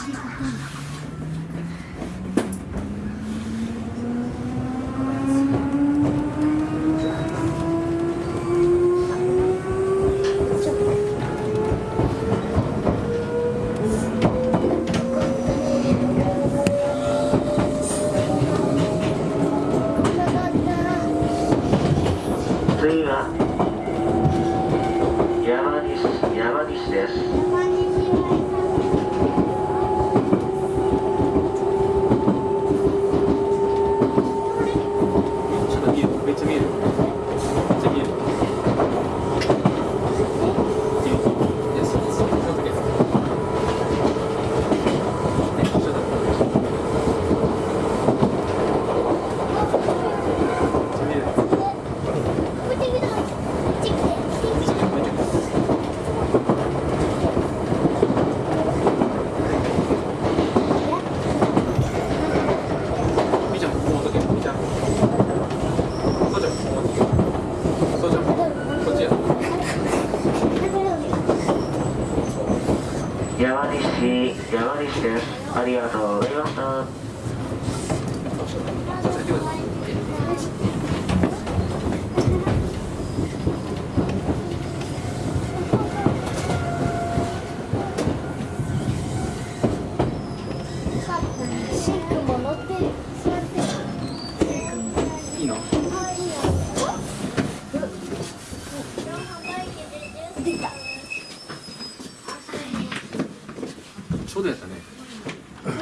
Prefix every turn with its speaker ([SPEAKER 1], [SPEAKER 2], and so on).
[SPEAKER 1] 次は山西山西です。山西山西です。ありがとうございました。出た。ちょうどやったね。